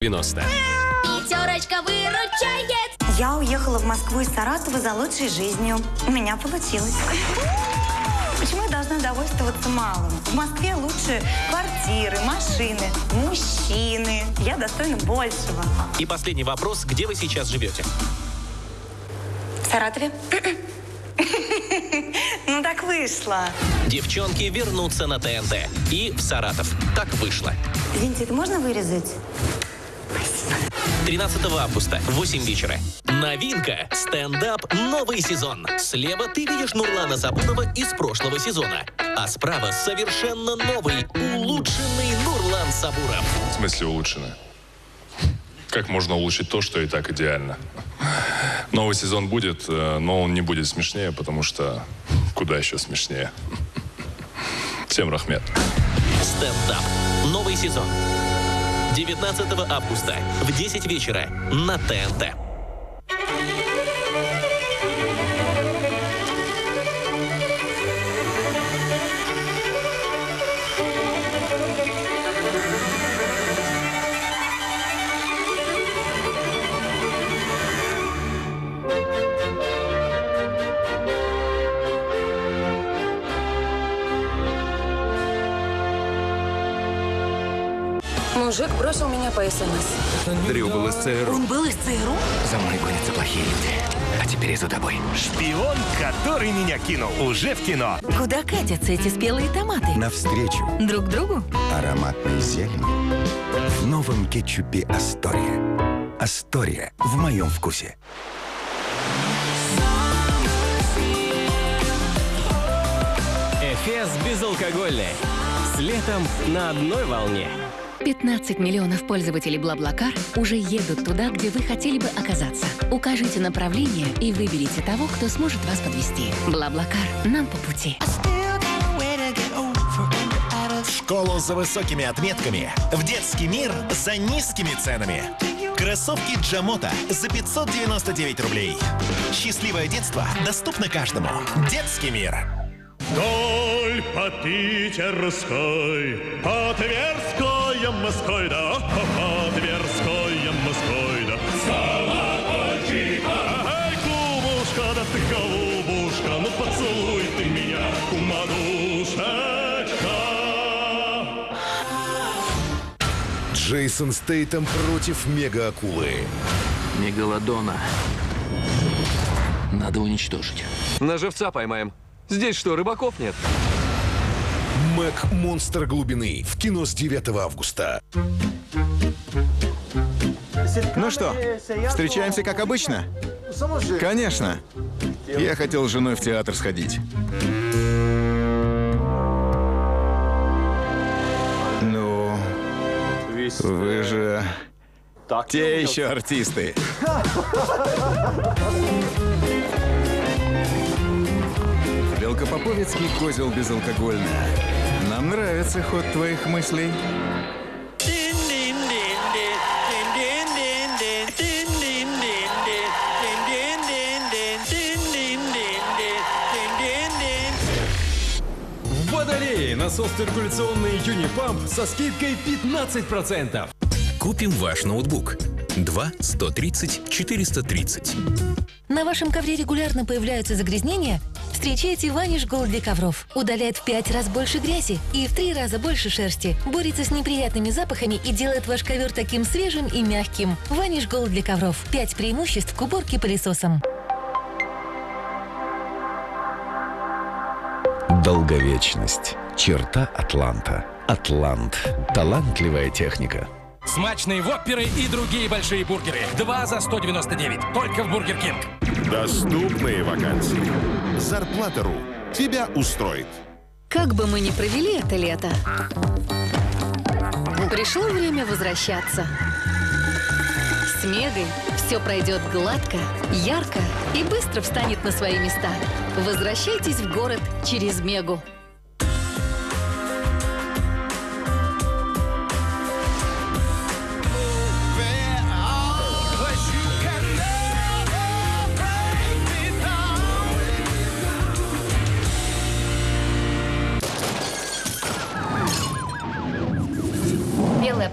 90. Пятерочка выручает. Я уехала в Москву из Саратова за лучшей жизнью. У меня получилось. Почему я должна довольствоваться малым? В Москве лучше квартиры, машины, мужчины. Я достойна большего. И последний вопрос. Где вы сейчас живете? В Саратове? Ну так вышло. Девчонки вернутся на ТНТ. И в Саратов. Так вышло. Извините, это можно вырезать? 13 августа, 8 вечера. Новинка. Стендап новый сезон. Слева ты видишь Нурлана Сабурова из прошлого сезона. А справа совершенно новый, улучшенный Нурлан Сабуров. В смысле улучшено? Как можно улучшить то, что и так идеально? Новый сезон будет, э, но он не будет смешнее, потому что куда еще смешнее. Всем рахмет. Стендап. Новый сезон. 19 августа в 10 вечера на ТНТ. Мужик бросил меня по СМС. Дрю был из ЦРУ. Он был из ЦРУ? За мной гонятся плохие люди. А теперь и за тобой. Шпион, который меня кинул. Уже в кино. Куда катятся эти спелые томаты? Навстречу Друг другу? ароматной зелени в новом кетчупе Астория. Астория в моем вкусе. Эфес безалкогольный. С летом на одной волне. 15 миллионов пользователей Блаблакар уже едут туда, где вы хотели бы оказаться. Укажите направление и выберите того, кто сможет вас подвести. Блаблакар. Нам по пути. В школу за высокими отметками. В детский мир за низкими ценами. Кроссовки Джамота за 599 рублей. Счастливое детство доступно каждому. Детский мир. Вдоль по Питерской, по Тверской, Москвой, да, по Тверской, Москвой, да. Колокольчик, ай, кумушка, да ты голубушка, ну поцелуй ты меня, кумадушечка. Джейсон Стейтем против мега-акулы. Мегалодона. Надо уничтожить. На живца поймаем. Здесь что, рыбаков нет? Мэг Монстр глубины. В кино с 9 августа. Ну что, встречаемся как обычно? Конечно. Я хотел с женой в театр сходить. Ну, вы же те еще артисты. Велкопоповицкий козел безалкогольная. Нам нравится ход твоих мыслей. В Водолее насос циркуляционный Unipump со скидкой 15%. Купим ваш ноутбук. 2 130 430. На вашем ковре регулярно появляются загрязнения? Встречайте Vanish Gold для ковров. Удаляет в 5 раз больше грязи и в 3 раза больше шерсти. Борется с неприятными запахами и делает ваш ковер таким свежим и мягким. Vanish Gold для ковров. 5 преимуществ к уборке пылесосом. Долговечность. Черта Атланта. Атлант. Талантливая техника. Смачные вопперы и другие большие бургеры. Два за 199. Только в Burger King. Доступные вакансии. Зарплата.ру тебя устроит. Как бы мы ни провели это лето, пришло время возвращаться. С Мегой все пройдет гладко, ярко и быстро встанет на свои места. Возвращайтесь в город через Мегу.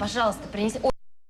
Пожалуйста, принеси.